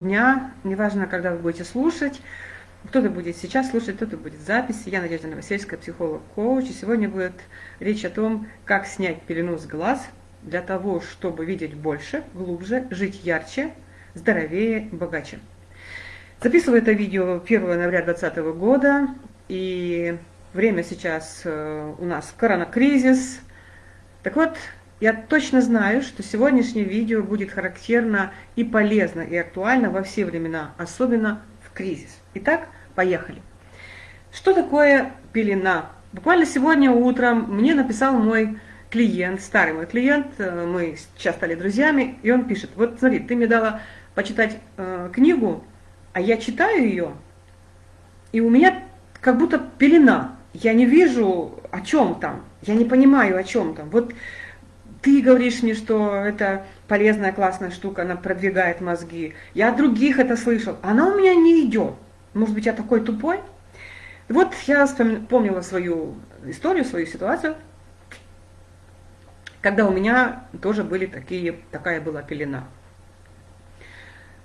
дня, неважно, когда вы будете слушать, кто-то будет сейчас слушать, кто-то будет в записи. Я Надежда Новосельская, психолог-коуч, и сегодня будет речь о том, как снять пелену с глаз для того, чтобы видеть больше, глубже, жить ярче, здоровее, богаче. Записываю это видео 1 ноября 2020 года, и время сейчас э, у нас коронакризис. Так вот, я точно знаю, что сегодняшнее видео будет характерно и полезно, и актуально во все времена, особенно в кризис. Итак, поехали. Что такое пелена? Буквально сегодня утром мне написал мой клиент, старый мой клиент, э, мы сейчас стали друзьями, и он пишет, вот смотри, ты мне дала почитать э, книгу, а я читаю ее, и у меня как будто пелена, я не вижу, о чем там, я не понимаю, о чем там. Вот ты говоришь мне, что это полезная, классная штука, она продвигает мозги. Я от других это слышал. Она у меня не идет. Может быть, я такой тупой? вот я вспомнила свою историю, свою ситуацию, когда у меня тоже были такие, такая была пелена.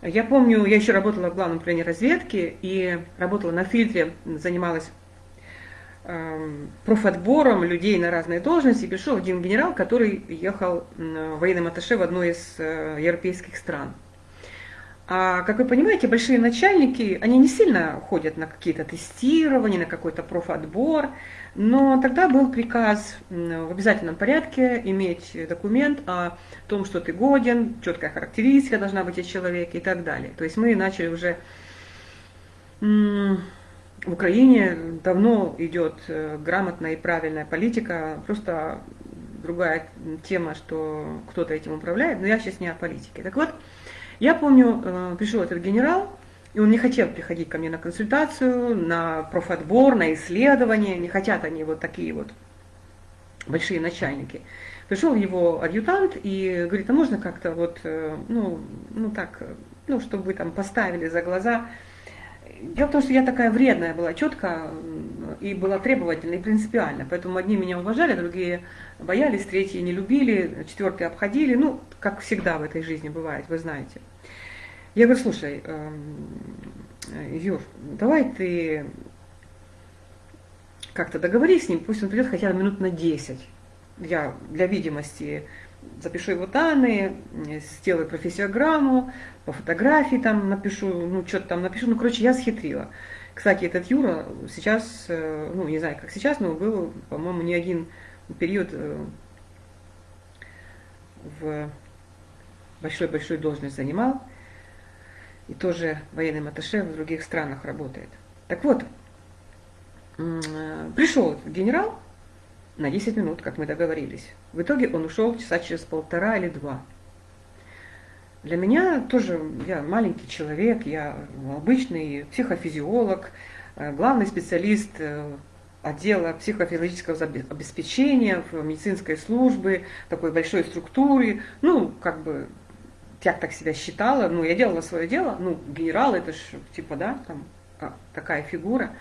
Я помню, я еще работала в главном управлении разведки и работала на фильтре, занималась профотбором людей на разные должности, пришел один генерал, который ехал военным атташе в одной из э, европейских стран. А, как вы понимаете, большие начальники, они не сильно ходят на какие-то тестирования, на какой-то профотбор, но тогда был приказ в обязательном порядке иметь документ о том, что ты годен, четкая характеристика должна быть о человеке и так далее. То есть мы начали уже в Украине давно идет э, грамотная и правильная политика, просто другая тема, что кто-то этим управляет, но я сейчас не о политике. Так вот, я помню, э, пришел этот генерал, и он не хотел приходить ко мне на консультацию, на профотбор, на исследование, не хотят они вот такие вот большие начальники. Пришел его адъютант и говорит, а можно как-то вот, э, ну, ну так, ну, чтобы вы там поставили за глаза Дело в том, что я такая вредная была, четко и была требовательна и принципиальна. Поэтому одни меня уважали, другие боялись, третьи не любили, четвертые обходили. Ну, как всегда в этой жизни бывает, вы знаете. Я говорю, слушай, эм, Юр, давай ты как-то договорись с ним, пусть он придет хотя бы минут на 10. Я для видимости запишу его данные, сделаю профессиограмму, по фотографии там напишу, ну что-то там напишу, ну короче, я схитрила. Кстати, этот Юра сейчас, э, ну не знаю, как сейчас, но был, по-моему, не один период э, в большой-большой должность занимал, и тоже военным атташе в других странах работает. Так вот, э, пришел генерал на 10 минут, как мы договорились. В итоге он ушел часа через полтора или два. Для меня тоже, я маленький человек, я обычный психофизиолог, э, главный специалист э, отдела психофизиологического обеспечения в медицинской службе, такой большой структуре. Ну, как бы, я так себя считала, ну, я делала свое дело, ну, генерал, это ж, типа, да, там, а, такая фигура.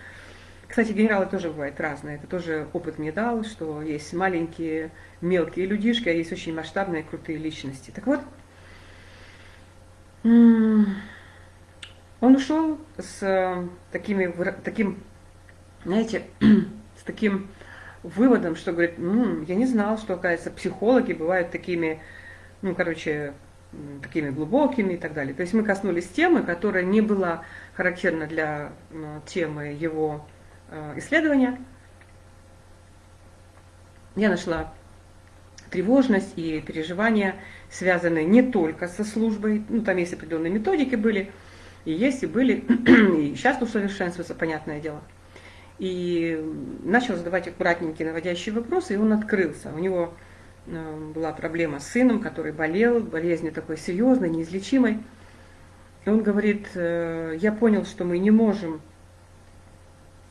Кстати, генералы тоже бывают разные, это тоже опыт мне дал, что есть маленькие, мелкие людишки, а есть очень масштабные, крутые личности. Так вот, он ушел с э, такими, таким, знаете, с таким выводом, что говорит, ну, я не знал, что, оказывается, психологи бывают такими, ну, короче, такими глубокими и так далее. То есть мы коснулись темы, которая не была характерна для темы его исследования. Я нашла тревожность и переживания связанные не только со службой, ну там есть определенные методики были, и есть, и были, и сейчас усовершенствуются, понятное дело. И начал задавать аккуратненькие наводящие вопросы, и он открылся. У него э, была проблема с сыном, который болел, болезнь такой серьезной, неизлечимой. И он говорит, э, я понял, что мы не можем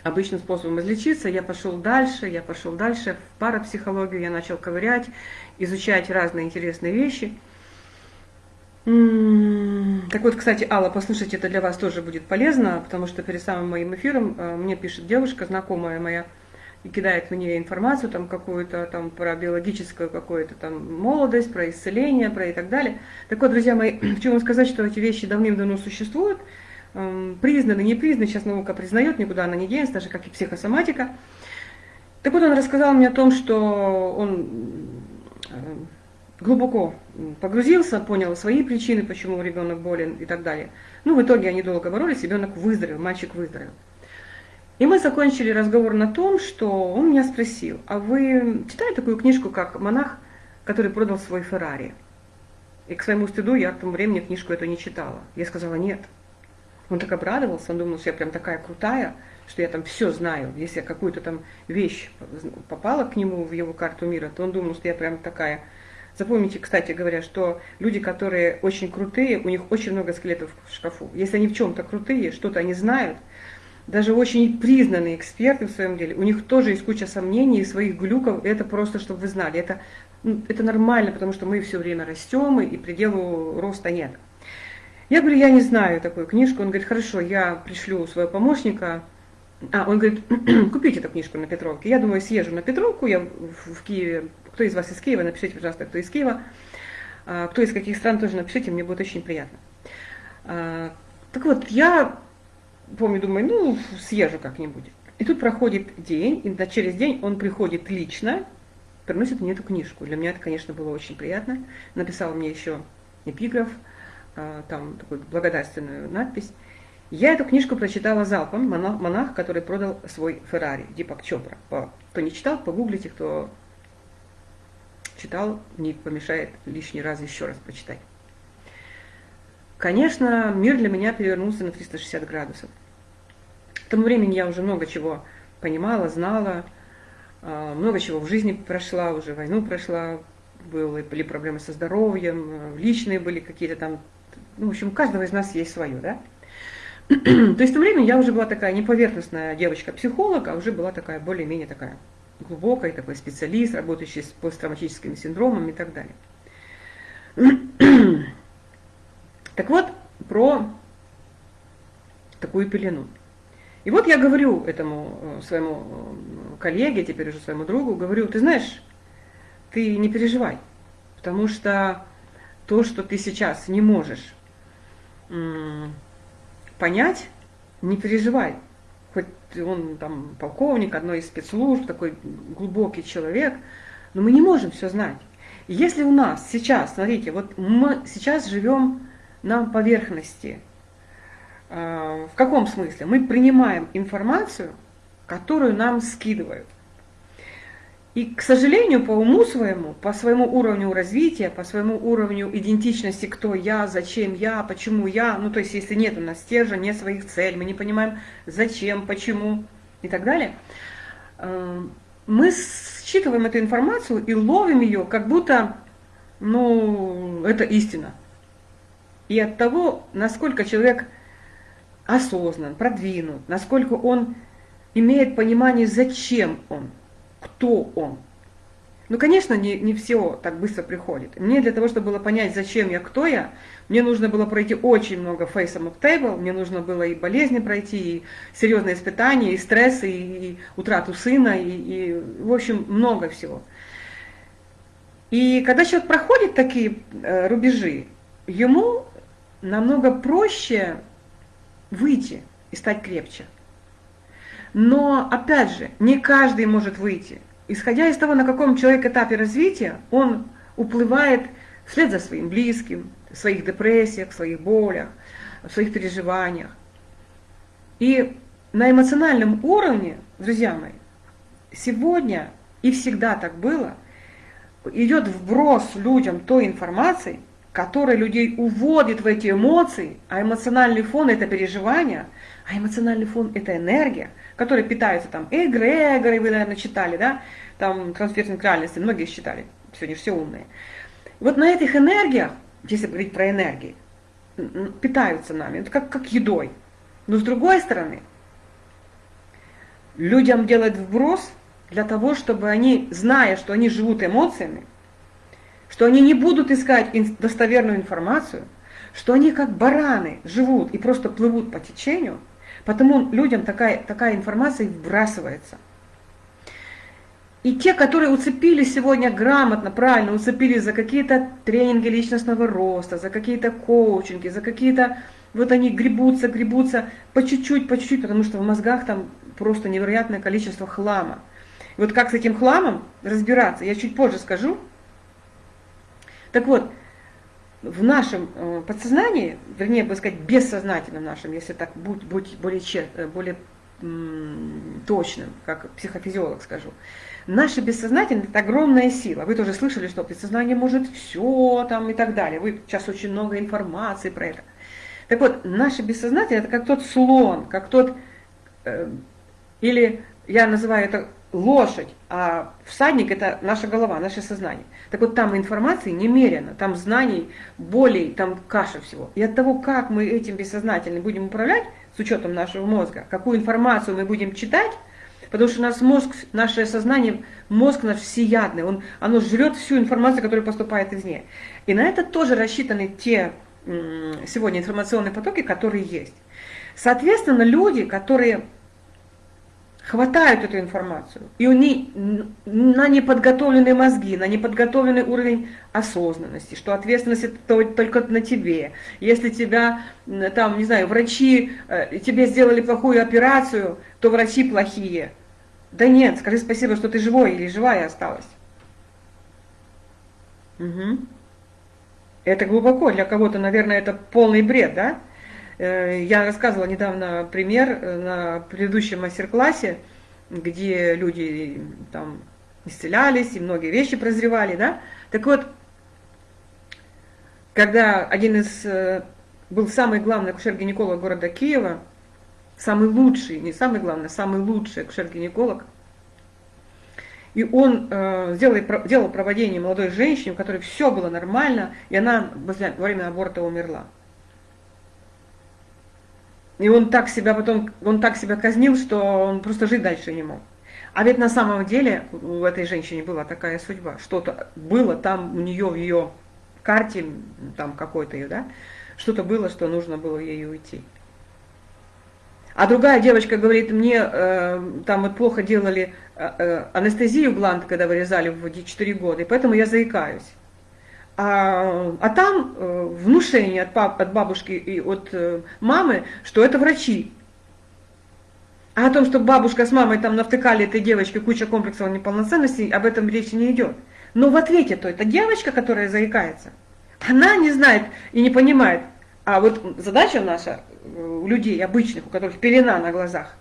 обычным способом излечиться, я пошел дальше, я пошел дальше в парапсихологию, я начал ковырять, изучать разные интересные вещи. Так вот, кстати, Алла, послушайте, это для вас тоже будет полезно, потому что перед самым моим эфиром э, мне пишет девушка, знакомая моя, и кидает мне информацию там какую-то там про биологическую какую-то там молодость, про исцеление, про и так далее. Так вот, друзья мои, хочу вам сказать, что эти вещи давным-давно существуют, признаны, не признаны, сейчас наука признает, никуда она не денется, даже как и психосоматика. Так вот, он рассказал мне о том, что он э, глубоко погрузился, понял свои причины, почему ребенок болен и так далее. Ну, в итоге они долго боролись, ребенок выздоровел, мальчик выздоровел. И мы закончили разговор на том, что он меня спросил, а вы читали такую книжку, как «Монах, который продал свой Феррари»? И к своему стыду я к тому времени книжку эту не читала. Я сказала «нет». Он так обрадовался, он думал, что я прям такая крутая, что я там все знаю. Если я какую-то там вещь попала к нему в его карту мира, то он думал, что я прям такая. Запомните, кстати говоря, что люди, которые очень крутые, у них очень много скелетов в шкафу. Если они в чем-то крутые, что-то они знают, даже очень признанные эксперты в своем деле, у них тоже есть куча сомнений и своих глюков, это просто, чтобы вы знали, это, ну, это нормально, потому что мы все время растем, и пределу роста нет. Я говорю, я не знаю такую книжку, он говорит, хорошо, я пришлю своего помощника, а, он говорит, купите эту книжку на Петровке. Я думаю, съезжу на Петровку, я в Киеве, кто из вас из Киева, напишите, пожалуйста, кто из Киева. А, кто из каких стран, тоже напишите, мне будет очень приятно. А, так вот, я помню, думаю, ну, съезжу как-нибудь. И тут проходит день, и через день он приходит лично, приносит мне эту книжку. Для меня это, конечно, было очень приятно. Написал мне еще эпиграф, там такую благодарственную надпись. Я эту книжку прочитала залпом, монах, монах который продал свой Феррари, Дипак Чопра. Кто не читал, погуглите, кто читал, не помешает лишний раз еще раз прочитать. Конечно, мир для меня перевернулся на 360 градусов. К тому времени я уже много чего понимала, знала, а, много чего в жизни прошла, уже войну прошла, были проблемы со здоровьем, личные были какие-то там, ну, в общем, у каждого из нас есть свое, да? То есть в то время я уже была такая не поверхностная девочка-психолог, а уже была такая более-менее такая глубокая, такой специалист, работающий с посттравматическими синдромами и так далее. Так вот, про такую пелену. И вот я говорю этому э, своему э, коллеге, теперь уже своему другу, говорю, ты знаешь, ты не переживай, потому что то, что ты сейчас не можешь понять, не переживай. Хоть он там полковник одной из спецслужб, такой глубокий человек, но мы не можем все знать. Если у нас сейчас, смотрите, вот мы сейчас живем на поверхности, э, в каком смысле? Мы принимаем информацию, которую нам скидывают. И, к сожалению, по уму своему, по своему уровню развития, по своему уровню идентичности, кто я, зачем я, почему я, ну то есть если нет у нас стержня, нет своих целей, мы не понимаем зачем, почему и так далее, э, мы считываем эту информацию и ловим ее, как будто, ну, это истина. И от того, насколько человек осознан, продвинут, насколько он имеет понимание, зачем он – кто он. Ну, конечно, не, не все так быстро приходит. Мне для того, чтобы было понять, зачем я, кто я, мне нужно было пройти очень много face up table, мне нужно было и болезни пройти, и серьезные испытания, и стрессы, и, и утрату сына, и, и, в общем, много всего. И когда человек проходит такие э, рубежи, ему намного проще выйти и стать крепче. Но, опять же, не каждый может выйти. Исходя из того, на каком человек этапе развития, он уплывает вслед за своим близким, в своих депрессиях, в своих болях, в своих переживаниях. И на эмоциональном уровне, друзья мои, сегодня и всегда так было, идет вброс людям той информации, которая людей уводит в эти эмоции, а эмоциональный фон – это переживания, а эмоциональный фон – это энергия – которые питаются там эгрегоры, вы, наверное, читали, да, там трансферинг реальности, многие читали, сегодня все умные. Вот на этих энергиях, если говорить про энергии, питаются нами, это как, как едой. Но с другой стороны, людям делать вброс для того, чтобы они, зная, что они живут эмоциями, что они не будут искать достоверную информацию, что они как бараны живут и просто плывут по течению – Потому людям такая, такая информация вбрасывается. И те, которые уцепились сегодня грамотно, правильно, уцепились за какие-то тренинги личностного роста, за какие-то коучинги, за какие-то... Вот они гребутся, гребутся по чуть-чуть, по чуть-чуть, потому что в мозгах там просто невероятное количество хлама. И вот как с этим хламом разбираться, я чуть позже скажу. Так вот, в нашем э, подсознании, вернее, бы сказать, бессознательном нашем, если так будь, будь более, э, более точным, как психофизиолог скажу, Наше бессознательное – это огромная сила. Вы тоже слышали, что подсознание может все там и так далее. Вы сейчас очень много информации про это. Так вот, наше бессознательное – это как тот слон, как тот, э, или я называю это лошадь, а всадник – это наша голова, наше сознание. Так вот, там информации немерено, там знаний, болей, там каша всего. И от того, как мы этим бессознательным будем управлять, с учетом нашего мозга, какую информацию мы будем читать, Потому что у нас мозг, наше сознание, мозг наш всеядный, он, оно жрет всю информацию, которая поступает извне. И на это тоже рассчитаны те сегодня информационные потоки, которые есть. Соответственно, люди, которые хватают эту информацию, и у них на неподготовленные мозги, на неподготовленный уровень осознанности, что ответственность это только на тебе. Если тебя, там, не знаю, врачи, э, тебе сделали плохую операцию, то врачи плохие. Да нет, скажи спасибо, что ты живой или живая осталась. Угу. Это глубоко, для кого-то, наверное, это полный бред, да? Э, я рассказывала недавно пример э, на предыдущем мастер-классе, где люди там исцелялись и многие вещи прозревали, да? Так вот, когда один из, э, был самый главный акушер-гинеколог города Киева, самый лучший, не самый главный, самый лучший акушер-гинеколог. И он э, сделал, делал проводение молодой женщине, у которой все было нормально, и она во время аборта умерла. И он так себя потом, он так себя казнил, что он просто жить дальше не мог. А ведь на самом деле у этой женщины была такая судьба. Что-то было там у нее в ее карте, там какой-то ее, да, что-то было, что нужно было ей уйти. А другая девочка говорит, мне э, там вот плохо делали э, э анестезию гланд, когда вырезали в 4 года, и поэтому я заикаюсь. А, а там э, внушение от, пап, от бабушки и от э, мамы, что это врачи. А о том, что бабушка с мамой там навтыкали этой девочке куча комплексов неполноценности, об этом речи не идет. Но в ответе то это девочка, которая заикается. Она не знает и не понимает, а вот задача наша у людей обычных, у которых пелена на глазах,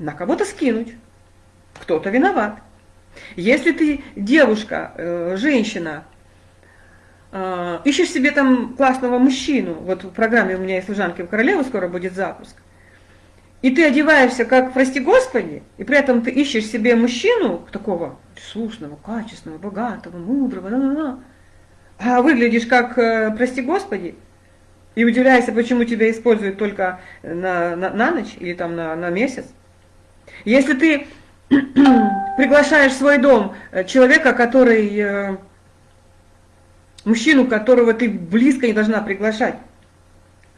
на кого-то скинуть. Кто-то виноват. Если ты девушка, э, женщина, э, ищешь себе там классного мужчину, вот в программе у меня есть служанки в королеву, скоро будет запуск, и ты одеваешься как, прости господи, и при этом ты ищешь себе мужчину такого слушного, качественного, богатого, мудрого, да -да -да, а выглядишь как, э, прости господи, и удивляешься, почему тебя используют только на, на, на ночь или там на, на месяц. Если ты приглашаешь в свой дом э, человека, который, э, мужчину, которого ты близко не должна приглашать,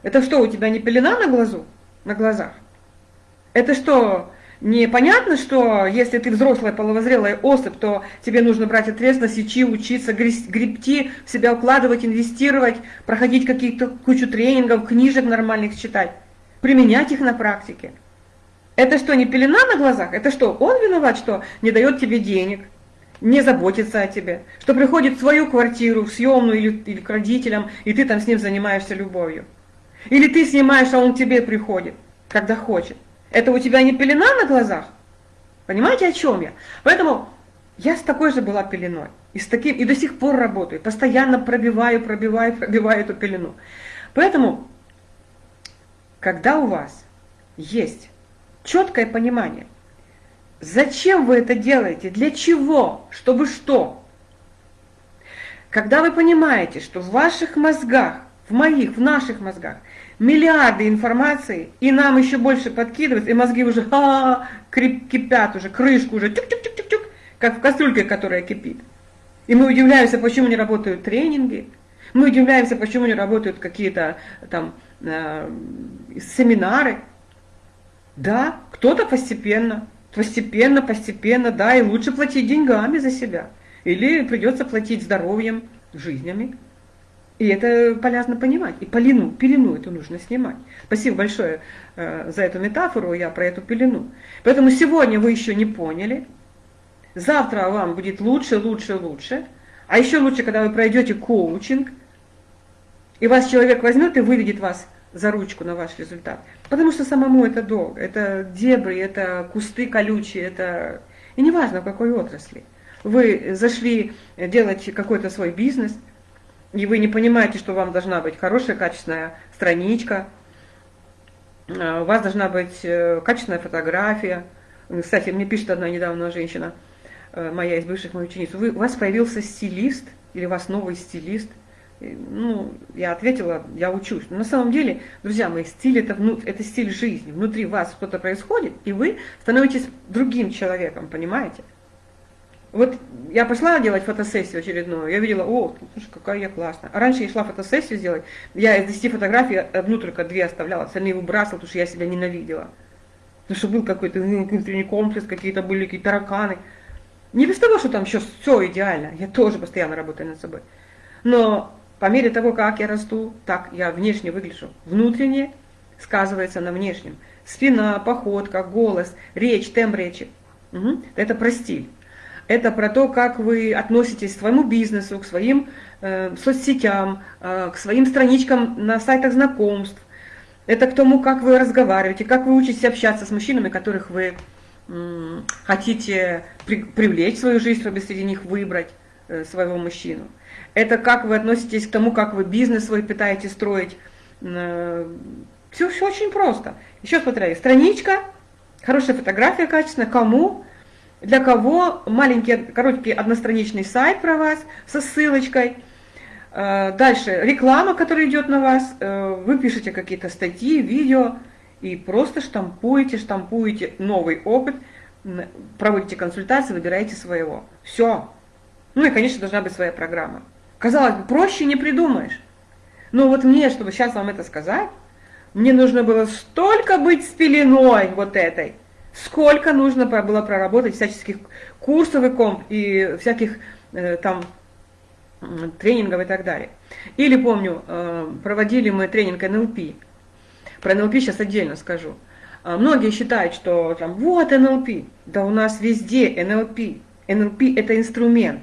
это что, у тебя не пелена на глазу, на глазах? Это что, Непонятно, что если ты взрослая половозрелая особь, то тебе нужно брать ответственность, идти, учиться, гребти, в себя укладывать, инвестировать, проходить какие-то кучу тренингов, книжек нормальных читать, применять их на практике. Это что, не пелена на глазах? Это что, он виноват, что не дает тебе денег, не заботится о тебе, что приходит в свою квартиру, в съемную или, или к родителям, и ты там с ним занимаешься любовью? Или ты снимаешь, а он к тебе приходит, когда хочет? Это у тебя не пелена на глазах? Понимаете, о чем я? Поэтому я с такой же была пеленой. И, с таким, и до сих пор работаю. Постоянно пробиваю, пробиваю, пробиваю эту пелену. Поэтому, когда у вас есть четкое понимание, зачем вы это делаете, для чего, чтобы что, когда вы понимаете, что в ваших мозгах, в моих, в наших мозгах миллиарды информации, и нам еще больше подкидывают, и мозги уже а, кипят уже, крышку уже, тюк-тюк-тюк-тюк, как в кастрюльке, которая кипит. И мы удивляемся, почему не работают тренинги, мы удивляемся, почему не работают какие-то там э, семинары. Да, кто-то постепенно, Постепенно, постепенно, да, и лучше платить деньгами за себя. Или придется платить здоровьем, жизнями. И это полезно понимать. И пелену, пелену эту нужно снимать. Спасибо большое э, за эту метафору, я про эту пелену. Поэтому сегодня вы еще не поняли. Завтра вам будет лучше, лучше, лучше. А еще лучше, когда вы пройдете коучинг, и вас человек возьмет и выведет вас за ручку на ваш результат. Потому что самому это долго. Это дебри, это кусты колючие, это... И неважно, в какой отрасли. Вы зашли делать какой-то свой бизнес – и вы не понимаете, что вам должна быть хорошая, качественная страничка, э, у вас должна быть э, качественная фотография. Кстати, мне пишет одна недавно женщина, э, моя из бывших моих учениц, вы, у вас появился стилист, или у вас новый стилист. Ну, я ответила, я учусь. Но на самом деле, друзья мои, стиль это, это стиль жизни. Внутри вас что-то происходит, и вы становитесь другим человеком, понимаете? Вот я пошла делать фотосессию очередную, я видела, о, слушай, какая я классная. А раньше я шла фотосессию сделать, я из 10 фотографий одну только две оставляла, остальные выбрасывала, потому что я себя ненавидела. Потому что был какой-то внутренний комплекс, какие-то были какие-то тараканы. Не без того, что там еще все идеально, я тоже постоянно работаю над собой. Но по мере того, как я расту, так я внешне выгляжу. Внутренне сказывается на внешнем. Спина, походка, голос, речь, темп речи. Угу. Это про стиль это про то, как вы относитесь к своему бизнесу, к своим э, соцсетям, э, к своим страничкам на сайтах знакомств. Это к тому, как вы разговариваете, как вы учитесь общаться с мужчинами, которых вы э, хотите при, привлечь в свою жизнь, чтобы среди них выбрать своего мужчину. Это как вы относитесь к тому, как вы бизнес свой пытаетесь строить. Э, все, все очень просто. Еще смотрите, страничка, хорошая фотография качественная, кому – для кого маленький, короткий одностраничный сайт про вас со ссылочкой. Э, дальше реклама, которая идет на вас. Э, вы пишете какие-то статьи, видео и просто штампуете, штампуете новый опыт, проводите консультации, выбираете своего. Все. Ну и, конечно, должна быть своя программа. Казалось бы, проще не придумаешь. Но вот мне, чтобы сейчас вам это сказать, мне нужно было столько быть с пеленой вот этой – сколько нужно было проработать всяческих курсов и комп, и всяких э, там тренингов и так далее. Или помню, э, проводили мы тренинг НЛП. Про НЛП сейчас отдельно скажу. А многие считают, что там вот НЛП. Да у нас везде НЛП. НЛП это инструмент.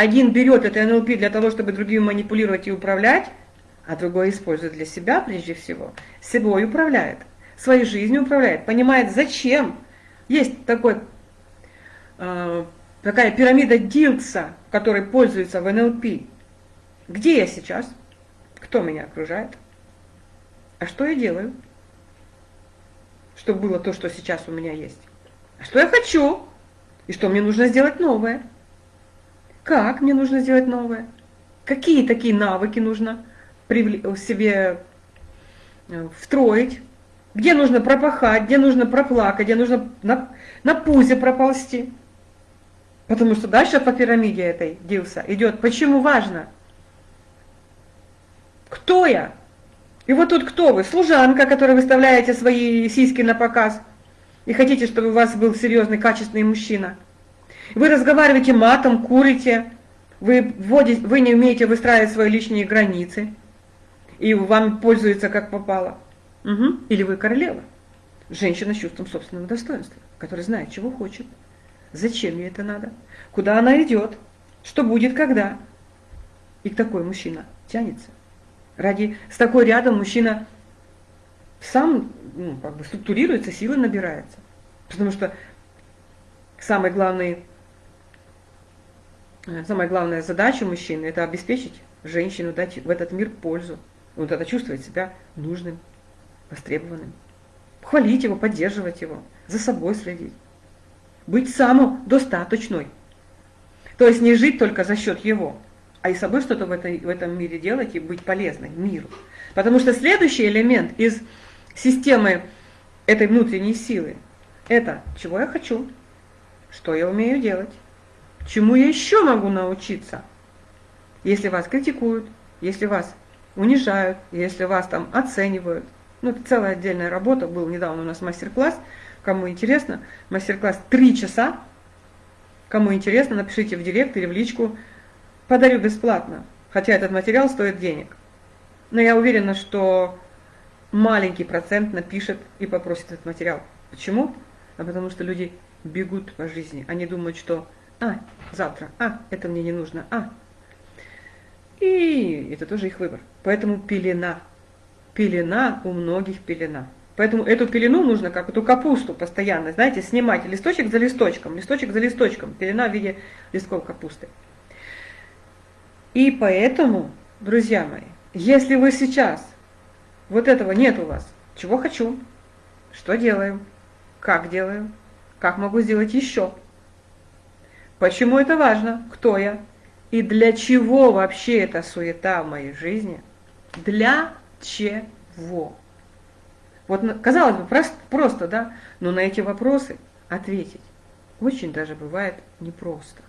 Один берет это НЛП для того, чтобы другим манипулировать и управлять, а другой использует для себя прежде всего. Собой управляет, своей жизнью управляет, понимает зачем есть такой, э, такая пирамида Дилкса, которой пользуется в НЛП. Где я сейчас? Кто меня окружает? А что я делаю? Чтобы было то, что сейчас у меня есть. А что я хочу? И что мне нужно сделать новое? Как мне нужно сделать новое? Какие такие навыки нужно в себе э, встроить? где нужно пропахать, где нужно проплакать, где нужно на, на пузе проползти. Потому что дальше по пирамиде этой Дилса идет. Почему важно? Кто я? И вот тут кто вы? Служанка, которая выставляете свои сиськи на показ и хотите, чтобы у вас был серьезный, качественный мужчина. Вы разговариваете матом, курите, вы, вводите, вы не умеете выстраивать свои личные границы, и вам пользуются как попало. Угу. Или вы королева. Женщина с чувством собственного достоинства, которая знает, чего хочет, зачем ей это надо, куда она идет, что будет, когда. И такой мужчина тянется. Ради, с такой рядом мужчина сам ну, как бы структурируется, силы набирается. Потому что самый главный, самая главная задача мужчины – это обеспечить женщину, дать в этот мир пользу. Он тогда чувствует себя нужным, востребованным. Хвалить его, поддерживать его, за собой следить. Быть самодостаточной. То есть не жить только за счет его, а и собой что-то в, этой, в этом мире делать и быть полезной миру. Потому что следующий элемент из системы этой внутренней силы – это чего я хочу, что я умею делать, чему я еще могу научиться. Если вас критикуют, если вас унижают, если вас там оценивают – Ну, это целая отдельная работа, был недавно у нас мастер-класс, кому интересно, мастер-класс 3 часа, кому интересно, напишите в директ или в личку, подарю бесплатно, хотя этот материал стоит денег. Но я уверена, что маленький процент напишет и попросит этот материал. Почему? А потому что люди бегут по жизни. Они думают, что «а, завтра, а, это мне не нужно, а». И это тоже их выбор. Поэтому пелена. Пелена у многих пелена. Поэтому эту пелену нужно, как эту капусту постоянно, знаете, снимать листочек за листочком, листочек за листочком. Пелена в виде листков капусты. И поэтому, друзья мои, если вы сейчас, вот этого нет у вас, чего хочу, что делаем, как делаем, как могу сделать еще, почему это важно, кто я, и для чего вообще эта суета в моей жизни, для чего. Вот, казалось бы, просто, да, но на эти вопросы ответить очень даже бывает непросто.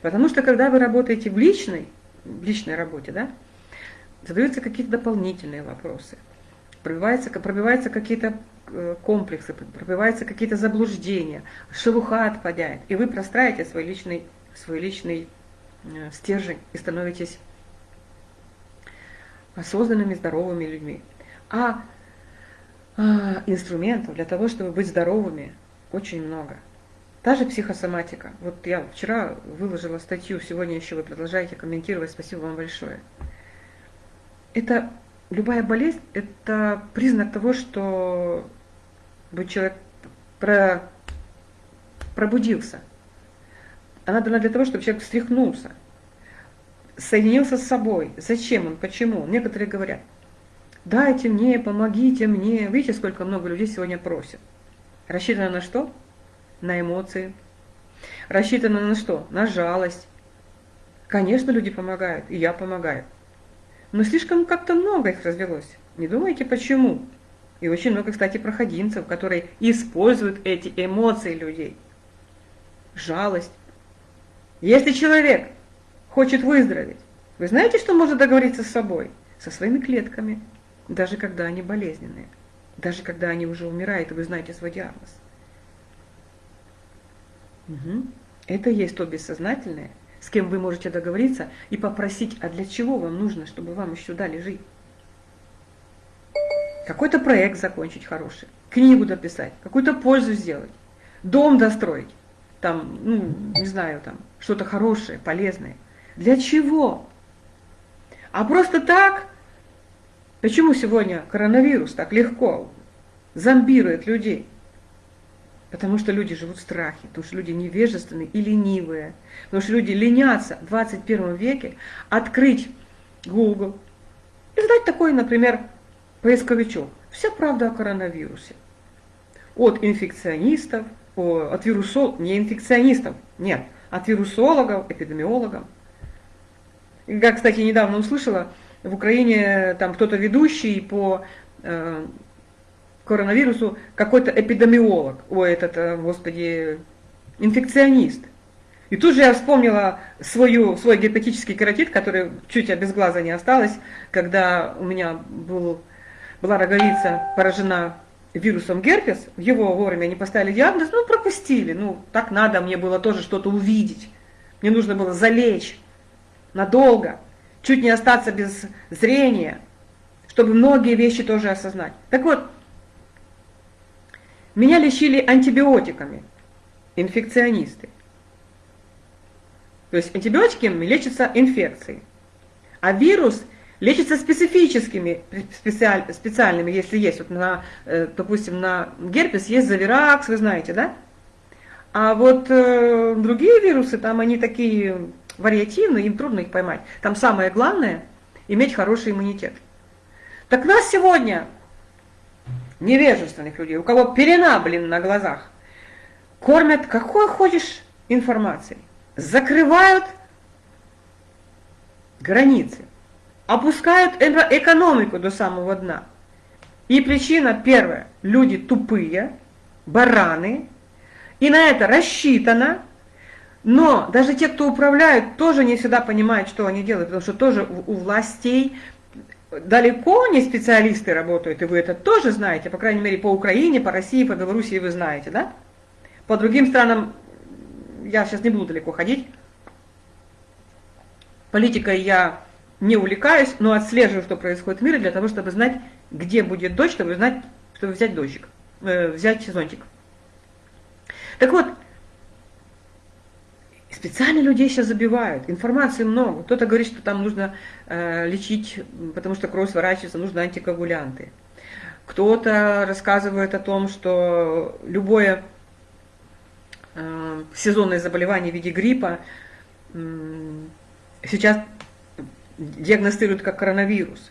Потому что когда вы работаете в личной, в личной работе, да, задаются какие-то дополнительные вопросы, пробиваются, пробиваются какие-то комплексы, пробиваются какие-то заблуждения, шелуха отпадает, и вы простраиваете свой личный, свой личный э, стержень и становитесь осознанными, здоровыми людьми. А, а инструментов для того, чтобы быть здоровыми, очень много. Та же психосоматика. Вот я вчера выложила статью, сегодня еще вы продолжаете комментировать, спасибо вам большое. Это любая болезнь – это признак того, что человек про, пробудился. Она дана для того, чтобы человек встряхнулся, соединился с собой. Зачем он, почему? Некоторые говорят, дайте мне, помогите мне. Видите, сколько много людей сегодня просят. Рассчитано на что? на эмоции. Рассчитано на что? На жалость. Конечно, люди помогают, и я помогаю. Но слишком как-то много их развелось. Не думайте, почему? И очень много, кстати, проходимцев, которые используют эти эмоции людей. Жалость. Если человек хочет выздороветь, вы знаете, что может договориться с собой? Со своими клетками, даже когда они болезненные, даже когда они уже умирают, и вы знаете свой диагноз. Угу. Это есть то бессознательное, с кем вы можете договориться и попросить, а для чего вам нужно, чтобы вам еще дали жить. Какой-то проект закончить хороший, книгу дописать, какую-то пользу сделать, дом достроить, там, ну, не знаю, там, что-то хорошее, полезное. Для чего? А просто так? Почему сегодня коронавирус так легко зомбирует людей? Потому что люди живут в страхе, потому что люди невежественные и ленивые, потому что люди ленятся в 21 веке открыть Google и задать такой, например, поисковичок. Вся правда о коронавирусе. От инфекционистов, от вирусологов, не инфекционистов, нет, от вирусологов, эпидемиологов. Я, кстати, недавно услышала, в Украине там кто-то ведущий по э, коронавирусу какой-то эпидемиолог, ой, этот, э, господи, инфекционист. И тут же я вспомнила свою, свой гепатический кератит, который чуть без глаза не осталось, когда у меня был, была роговица поражена вирусом герпес, его вовремя не поставили диагноз, ну пропустили, ну так надо, мне было тоже что-то увидеть. Мне нужно было залечь надолго, чуть не остаться без зрения, чтобы многие вещи тоже осознать. Так вот, меня лечили антибиотиками, инфекционисты. То есть антибиотиками лечатся инфекции. А вирус лечится специфическими, специаль, специальными, если есть, вот на, э, допустим, на герпес есть завиракс, вы знаете, да? А вот э, другие вирусы, там они такие вариативные, им трудно их поймать. Там самое главное – иметь хороший иммунитет. Так нас сегодня невежественных людей, у кого пелена, блин, на глазах, кормят какой хочешь информацией, закрывают границы, опускают экономику до самого дна. И причина первая, люди тупые, бараны, и на это рассчитано, но даже те, кто управляют, тоже не всегда понимают, что они делают, потому что тоже у властей далеко не специалисты работают, и вы это тоже знаете, по крайней мере, по Украине, по России, по Белоруссии вы знаете, да? По другим странам я сейчас не буду далеко ходить. Политикой я не увлекаюсь, но отслеживаю, что происходит в мире, для того, чтобы знать, где будет дождь, чтобы знать, чтобы взять дождик, э, взять зонтик. Так вот, специально людей сейчас забивают, информации много. Кто-то говорит, что там нужно э, лечить, потому что кровь сворачивается, нужны антикоагулянты. Кто-то рассказывает о том, что любое э, сезонное заболевание в виде гриппа э, сейчас диагностируют как коронавирус.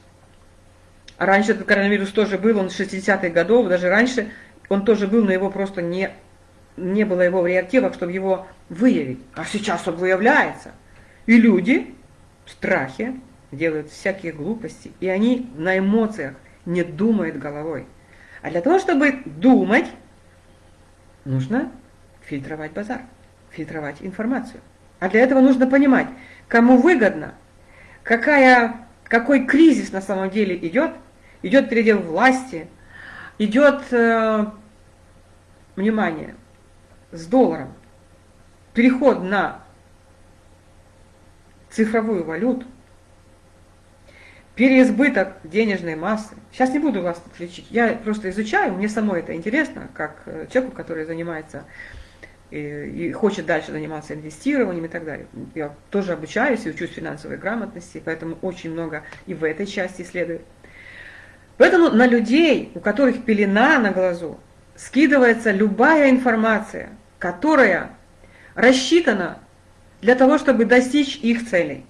А раньше этот коронавирус тоже был, он с 60-х годов, даже раньше он тоже был, но его просто не, не было его в реактивах, чтобы его выявить. А сейчас он выявляется. И люди в страхе делают всякие глупости, и они на эмоциях не думают головой. А для того, чтобы думать, нужно фильтровать базар, фильтровать информацию. А для этого нужно понимать, кому выгодно, какая, какой кризис на самом деле идет, идет передел власти, идет, э, внимание, с долларом, переход на цифровую валюту, переизбыток денежной массы. Сейчас не буду вас лечить, я просто изучаю, мне самой это интересно, как э, человеку, который занимается и, хочет дальше заниматься инвестированием и так далее. Я тоже обучаюсь и учусь финансовой грамотности, поэтому очень много и в этой части исследую. Поэтому на людей, у которых пелена на глазу, скидывается любая информация, которая рассчитана для того, чтобы достичь их целей.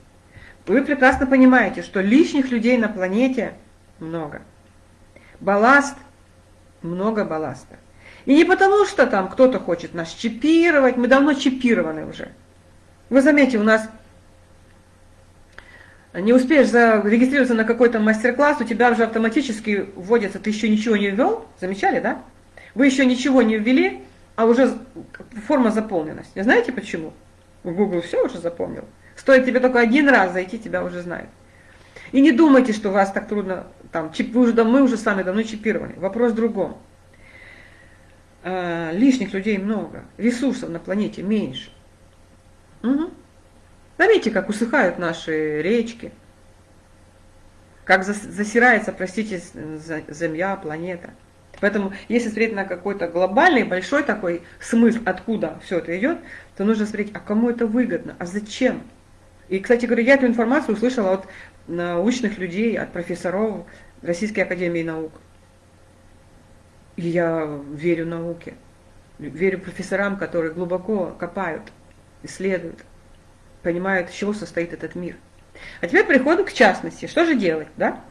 Вы прекрасно понимаете, что лишних людей на планете много. Балласт, много балласта. И не потому, что там кто-то хочет нас чипировать, мы давно чипированы уже. Вы заметите, у нас не успеешь зарегистрироваться на какой-то мастер-класс, у тебя уже автоматически вводится, ты еще ничего не ввел, замечали, да? Вы еще ничего не ввели, а уже форма заполненности. Знаете почему? Google все уже запомнил. Стоит тебе только один раз зайти, тебя уже знают. И не думайте, что вас так трудно, там, чип, вы уже, мы уже сами давно чипированы. Вопрос в другом. А, лишних людей много, ресурсов на планете меньше. Угу. Заметьте, как усыхают наши речки, как засирается, простите, Земля, планета. Поэтому, если смотреть на какой-то глобальный, большой такой смысл, откуда все это идет, то нужно смотреть, а кому это выгодно, а зачем? И, кстати говоря, я эту информацию услышала от научных людей, от профессоров Российской Академии Наук. И я верю науке, верю профессорам, которые глубоко копают, исследуют, понимают, из чего состоит этот мир. А теперь переходим к частности. Что же делать, да?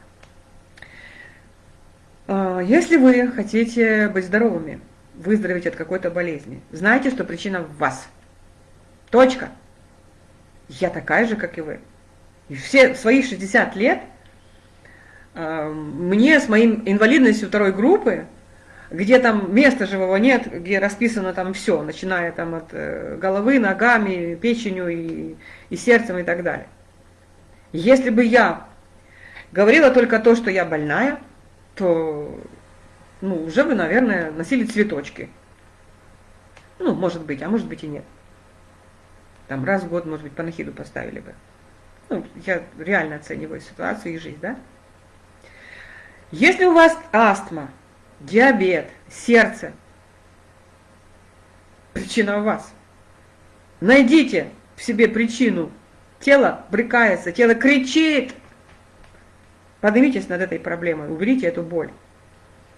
А, если вы хотите быть здоровыми, выздороветь от какой-то болезни, знайте, что причина в вас. Точка. Я такая же, как и вы. И все свои 60 лет а, мне с моим инвалидностью второй группы где там места живого нет, где расписано там все, начиная там от э, головы, ногами, печенью и, и сердцем и так далее. Если бы я говорила только то, что я больная, то ну, уже бы, наверное, носили цветочки. Ну, может быть, а может быть и нет. Там раз в год, может быть, панахиду поставили бы. Ну, я реально оцениваю ситуацию и жизнь, да? Если у вас астма, диабет, сердце. Причина у вас. Найдите в себе причину. Тело брыкается, тело кричит. Поднимитесь над этой проблемой, уберите эту боль.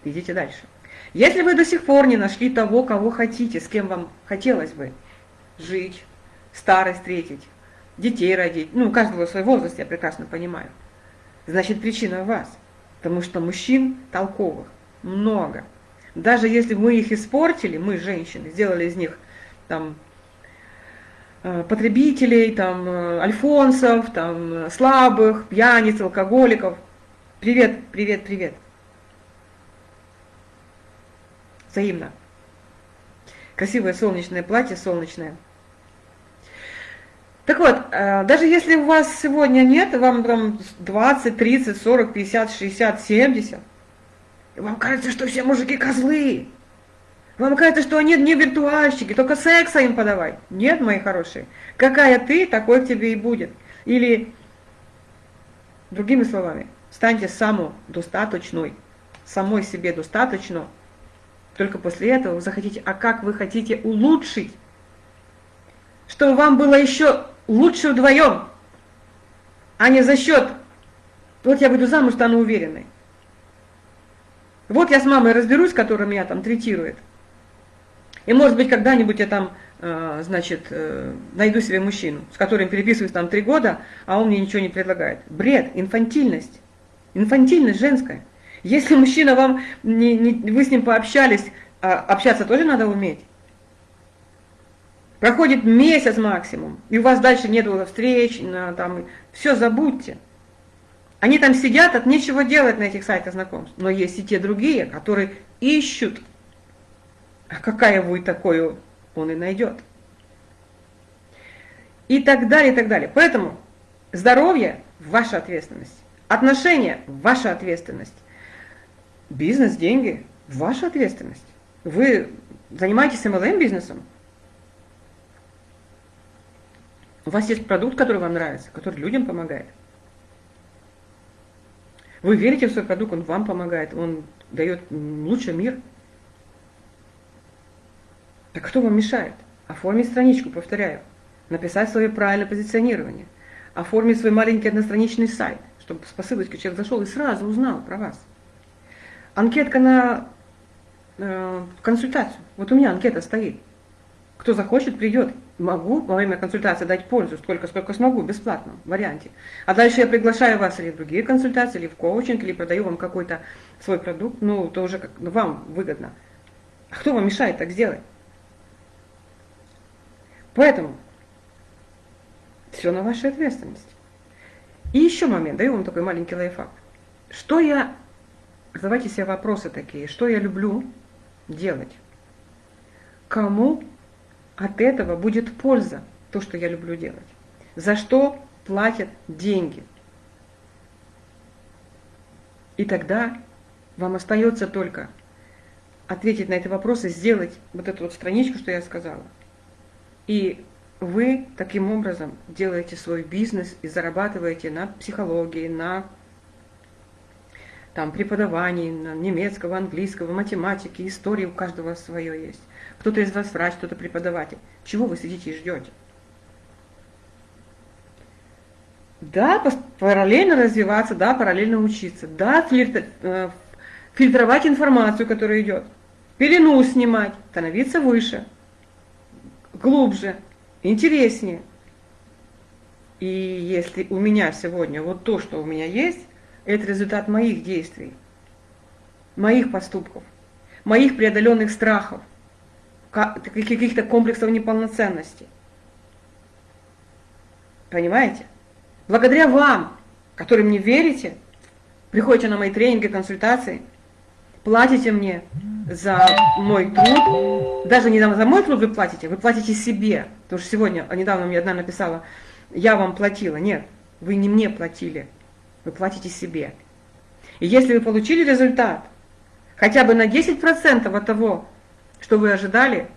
Идите дальше. Если вы до сих пор не нашли того, кого хотите, с кем вам хотелось бы жить, старость встретить, детей родить, ну, у каждого свой возраст, я прекрасно понимаю, значит, причина в вас. Потому что мужчин толковых, много. Даже если мы их испортили, мы, женщины, сделали из них там э, потребителей, там, э, альфонсов, там, слабых, пьяниц, алкоголиков. Привет, привет, привет.— Красивое солнечное платье, солнечное. Так вот, э, даже если у вас сегодня нет, вам там 20, 30, 40, 50, 60, 70, вам кажется, что все мужики козлы. Вам кажется, что они не виртуальщики, только секса им подавай. Нет, мои хорошие. Какая ты, такой к тебе и будет. Или, другими словами, станьте самодостаточной, самой себе достаточно. Только после этого вы захотите, а как вы хотите улучшить, чтобы вам было еще лучше вдвоем, а не за счет, вот я выйду замуж, стану уверенной. Вот я с мамой разберусь, которая меня там третирует. И может быть когда-нибудь я там, э, значит, э, найду себе мужчину, с которым переписываюсь там три года, а он мне ничего не предлагает. Бред, инфантильность. Инфантильность женская. Если мужчина вам, не, не, вы с ним пообщались, а общаться тоже надо уметь. Проходит месяц максимум, и у вас дальше нет встреч, на, там, все забудьте. Они там сидят, от нечего делать на этих сайтах знакомств. Но есть и те другие, которые ищут. А какая вы такое, он и найдет. И так далее, и так далее. Поэтому здоровье – ваша ответственность. Отношения – ваша ответственность. Бизнес, деньги – ваша ответственность. Вы занимаетесь MLM-бизнесом, У вас есть продукт, который вам нравится, который людям помогает. Вы верите в свой продукт, он вам помогает, он дает лучший мир. Так кто вам мешает? Оформить страничку, повторяю. Написать свое правильное позиционирование. Оформить свой маленький одностраничный сайт, чтобы с посылочкой человек зашел и сразу узнал про вас. Анкетка на э, консультацию. Вот у меня анкета стоит. Кто захочет, придет могу во время консультации дать пользу столько, сколько смогу, бесплатно, в варианте. А дальше я приглашаю вас или в другие консультации, или в коучинг, или продаю вам какой-то свой продукт, ну, то уже как, ну, вам выгодно. А кто вам мешает так сделать? Поэтому все на вашей ответственности. И еще момент, даю вам такой маленький лайфхак. Что я, задавайте себе вопросы такие, что я люблю делать? Кому от этого будет польза, то, что я люблю делать. За что платят деньги. И тогда вам остается только ответить на эти вопросы, сделать вот эту вот страничку, что я сказала. И вы таким образом делаете свой бизнес и зарабатываете на психологии, на там, преподавании, на немецкого, английского, математики, истории у каждого свое есть. Кто-то из вас врач, кто-то преподаватель. Чего вы сидите и ждете? Да, параллельно развиваться, да, параллельно учиться, да, э, фильтровать информацию, которая идет, пелену снимать, становиться выше, глубже, интереснее. И если у меня сегодня вот то, что у меня есть, это результат моих действий, моих поступков, моих преодоленных страхов, каких-то комплексов неполноценности. Понимаете? Благодаря вам, которые мне верите, приходите на мои тренинги, консультации, платите мне за мой труд, даже не за мой труд вы платите, вы платите себе. Потому что сегодня, а недавно мне одна написала, я вам платила. Нет, вы не мне платили, вы платите себе. И если вы получили результат, хотя бы на 10% от того, что вы ожидали,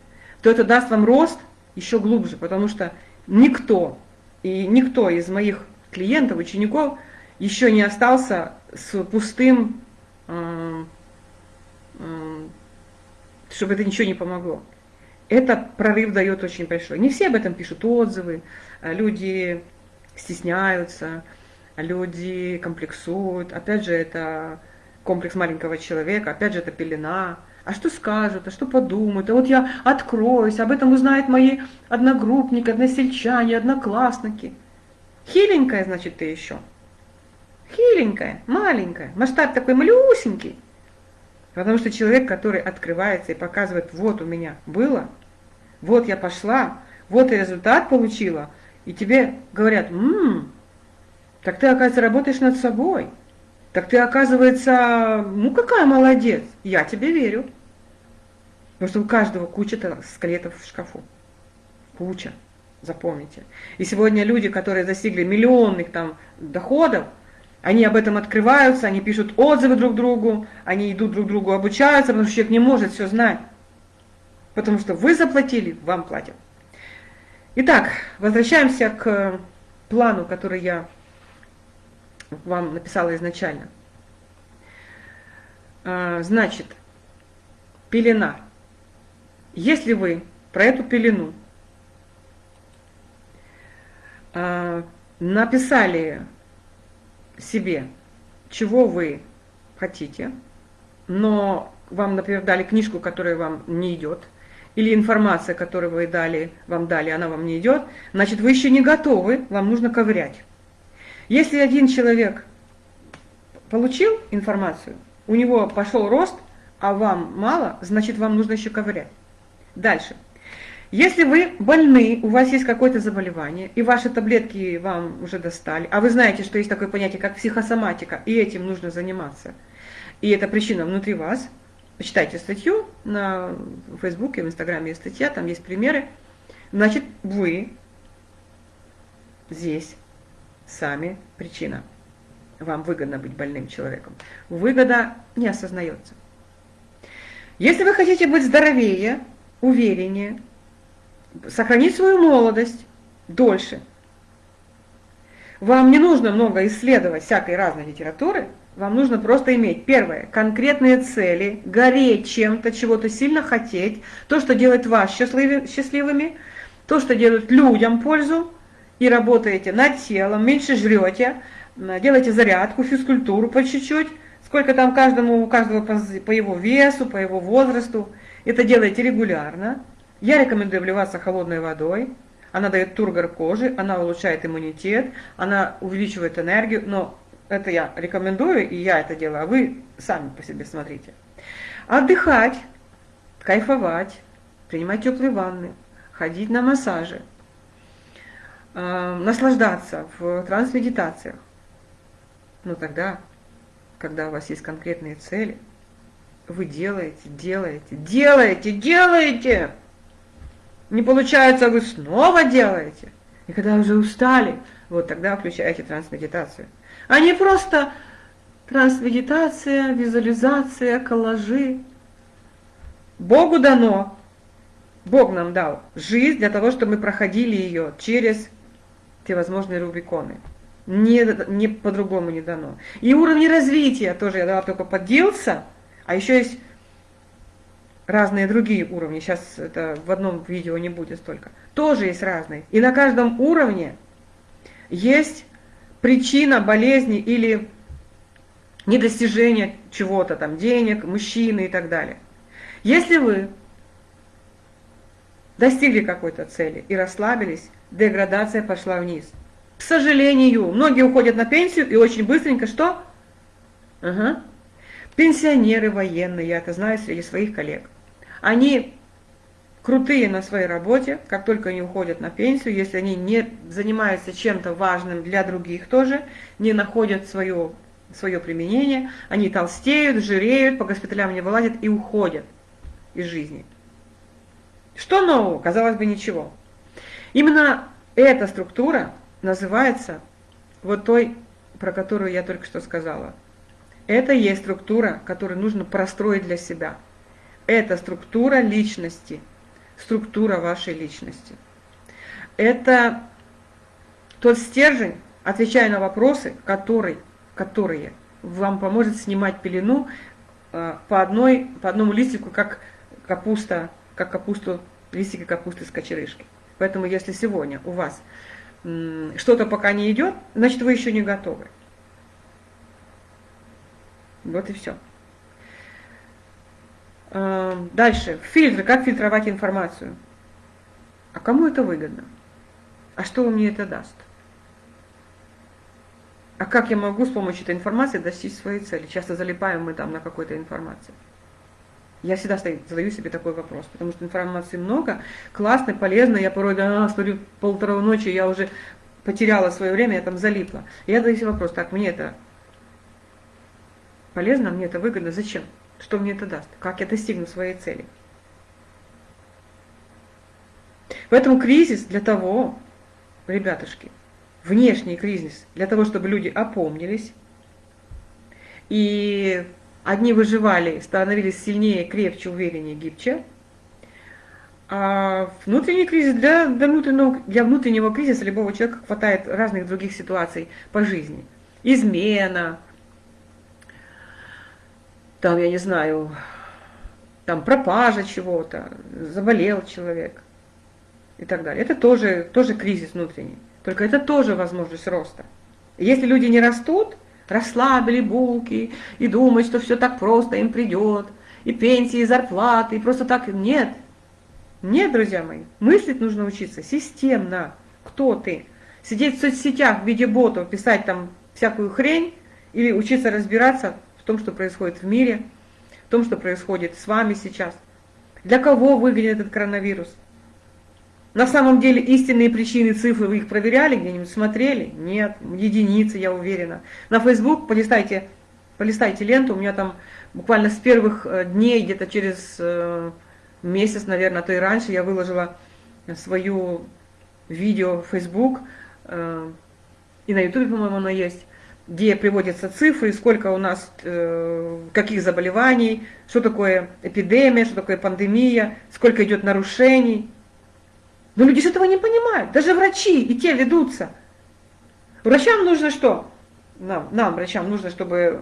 то это даст вам рост еще глубже, потому что никто, и никто из моих клиентов, учеников еще не остался с пустым, э, э, чтобы это ничего не помогло. Это прорыв дает очень большой. Не все об этом пишут отзывы, а люди стесняются, люди комплексуют. Опять же, это комплекс маленького человека, опять же, это пелена – а что скажут, а что подумают, а вот я откроюсь, об этом узнают мои одногруппники, односельчане, одноклассники. Хиленькая, значит, ты еще. Хиленькая, маленькая, масштаб такой малюсенький. Потому что человек, который открывается и показывает, вот у меня было, вот я пошла, вот и результат получила, и тебе говорят, ммм, так ты, оказывается, работаешь над собой. Так ты, оказывается, ну какая молодец, я тебе верю. Потому что у каждого куча скелетов в шкафу. Куча. Запомните. И сегодня люди, которые достигли миллионных там доходов, они об этом открываются, они пишут отзывы друг другу, они идут друг другу обучаются, потому что человек не может все знать. Потому что вы заплатили, вам платят. Итак, возвращаемся к плану, который я вам написала изначально. А, значит, пелена. Если вы про эту пелену а, написали себе, чего вы хотите, но вам, например, дали книжку, которая вам не идет, или информация, которую вы дали, вам дали, она вам не идет, значит, вы еще не готовы, вам нужно ковырять. Если один человек получил информацию, у него пошел рост, а вам мало, значит, вам нужно еще ковырять. Дальше. Если вы больны, у вас есть какое-то заболевание, и ваши таблетки вам уже достали, а вы знаете, что есть такое понятие, как психосоматика, и этим нужно заниматься, и это причина внутри вас, почитайте статью на Фейсбуке, в Инстаграме есть статья, там есть примеры, значит, вы здесь сами причина. Вам выгодно быть больным человеком. Выгода не осознается. Если вы хотите быть здоровее, увереннее, сохранить свою молодость дольше, вам не нужно много исследовать всякой разной литературы, вам нужно просто иметь, первое, конкретные цели, гореть чем-то, чего-то сильно хотеть, то, что делает вас счастливыми, то, что делает людям пользу, и работаете над телом, меньше жрете, делаете зарядку, физкультуру по чуть-чуть, сколько там каждому, у каждого по, его весу, по его возрасту. Это делаете регулярно. Я рекомендую вливаться холодной водой. Она дает тургор кожи, она улучшает иммунитет, она увеличивает энергию, но это я рекомендую, и я это делаю, а вы сами по себе смотрите. Отдыхать, кайфовать, принимать теплые ванны, ходить на массажи, э, наслаждаться в транс-медитациях. Но тогда, когда у вас есть конкретные цели, вы делаете, делаете, делаете, делаете. Не получается, вы снова делаете. И когда уже устали, вот тогда включаете трансмедитацию. А не просто трансмедитация, визуализация, коллажи. Богу дано, Бог нам дал жизнь для того, чтобы мы проходили ее через те возможные рубиконы не, не по-другому не дано. И уровни развития тоже я дала только поделся, а еще есть разные другие уровни. Сейчас это в одном видео не будет столько. Тоже есть разные. И на каждом уровне есть причина болезни или недостижения чего-то, там денег, мужчины и так далее. Если вы достигли какой-то цели и расслабились, деградация пошла вниз – к сожалению, многие уходят на пенсию и очень быстренько что? Ага. Пенсионеры военные, я это знаю среди своих коллег. Они крутые на своей работе, как только они уходят на пенсию, если они не занимаются чем-то важным для других тоже, не находят свое, свое применение, они толстеют, жиреют, по госпиталям не вылазят и уходят из жизни. Что нового? Казалось бы, ничего. Именно эта структура называется вот той, про которую я только что сказала. Это есть структура, которую нужно простроить для себя. Это структура личности, структура вашей личности. Это тот стержень, отвечая на вопросы, который, которые вам поможет снимать пелену э, по, одной, по одному листику, как капуста, как капусту, листики капусты с кочерышки. Поэтому если сегодня у вас что-то пока не идет, значит вы еще не готовы. Вот и все. А, дальше. Фильтры. Как фильтровать информацию? А кому это выгодно? А что мне это даст? А как я могу с помощью этой информации достичь своей цели? Часто залипаем мы там на какой-то информации. Я всегда задаю себе такой вопрос, потому что информации много, классной, полезной. Я порой да, смотрю полтора ночи, я уже потеряла свое время, я там залипла. Я задаю себе вопрос, так, мне это полезно, мне это выгодно, зачем? Что мне это даст? Как я достигну своей цели? Поэтому кризис для того, ребятушки, внешний кризис для того, чтобы люди опомнились, и одни выживали, становились сильнее, крепче, увереннее, гибче, а внутренний кризис для, для, внутреннего, для внутреннего кризиса любого человека хватает разных других ситуаций по жизни. Измена, там, я не знаю, там пропажа чего-то, заболел человек и так далее. Это тоже, тоже кризис внутренний. Только это тоже возможность роста. если люди не растут, расслабили булки и думают, что все так просто им придет, и пенсии, и зарплаты, и просто так. Нет. Нет, друзья мои. Мыслить нужно учиться системно. Кто ты? Сидеть в соцсетях в виде ботов, писать там всякую хрень, или учиться разбираться в том, что происходит в мире, в том, что происходит с вами сейчас. Для кого выглядит этот коронавирус? На самом деле истинные причины цифры, вы их проверяли где-нибудь, смотрели? Нет, единицы, я уверена. На Facebook полистайте, полистайте ленту, у меня там буквально с первых э, дней, где-то через э, месяц, наверное, а то и раньше, я выложила свою видео в Facebook, э, и на YouTube, по-моему, оно есть, где приводятся цифры, сколько у нас, каких заболеваний, что такое эпидемия, что такое пандемия, сколько идет нарушений. Но люди же этого не понимают. Даже врачи и те ведутся. Врачам нужно что? Нам, нам, врачам, нужно, чтобы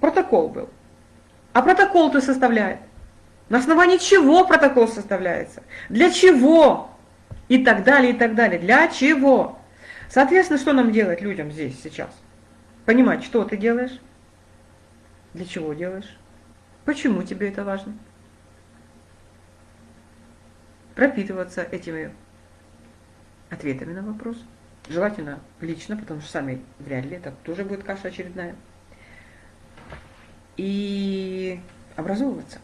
протокол был. А протокол-то составляет. На основании чего протокол составляется? Для чего? И так далее, и так далее. Для чего? Соответственно, что нам делать людям здесь сейчас? Понимать, что ты делаешь, для чего делаешь, почему тебе это важно пропитываться этими ответами на вопрос. Желательно лично, потому что сами вряд ли, это тоже будет каша очередная. И образовываться.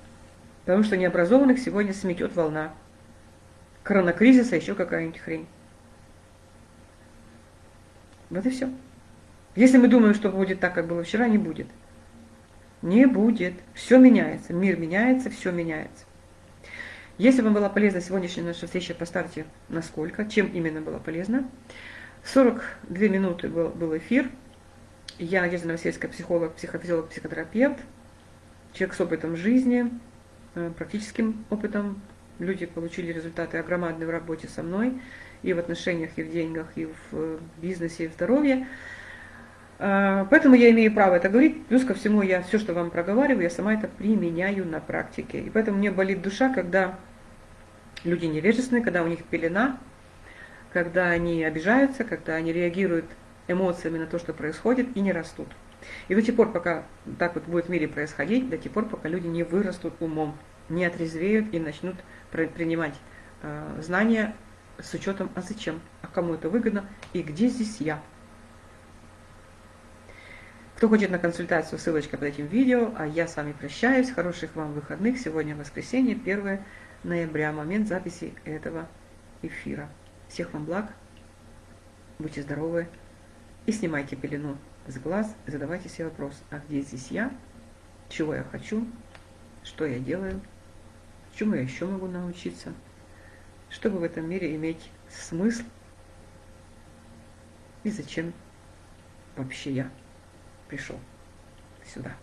Потому что необразованных сегодня сметет волна коронакризиса, еще какая-нибудь хрень. Вот и все. Если мы думаем, что будет так, как было вчера, не будет. Не будет. Все меняется. Мир меняется, все меняется. Если вам была полезна сегодняшняя наша встреча, поставьте насколько, чем именно была полезна. 42 минуты был, был эфир. Я Надежда Новосельская, психолог, психофизиолог, психотерапевт, человек с опытом жизни, э, практическим опытом. Люди получили результаты огромадные в работе со мной, и в отношениях, и в деньгах, и в э, бизнесе, и в здоровье. Э, поэтому я имею право это говорить. Плюс ко всему, я все, что вам проговариваю, я сама это применяю на практике. И поэтому мне болит душа, когда люди невежественные, когда у них пелена, когда они обижаются, когда они реагируют эмоциями на то, что происходит, и не растут. И до тех пор, пока так вот будет в мире происходить, до тех пор, пока люди не вырастут умом, не отрезвеют и начнут принимать э, знания с учетом, а зачем, а кому это выгодно, и где здесь я. Кто хочет на консультацию, ссылочка под этим видео, а я с вами прощаюсь. Хороших вам выходных. Сегодня воскресенье, 1 ноября, момент записи этого эфира. Всех вам благ, будьте здоровы. И снимайте пелену с глаз, задавайте себе вопрос, а где здесь я, чего я хочу, что я делаю, чему я еще могу научиться, чтобы в этом мире иметь смысл? И зачем вообще я пришел сюда.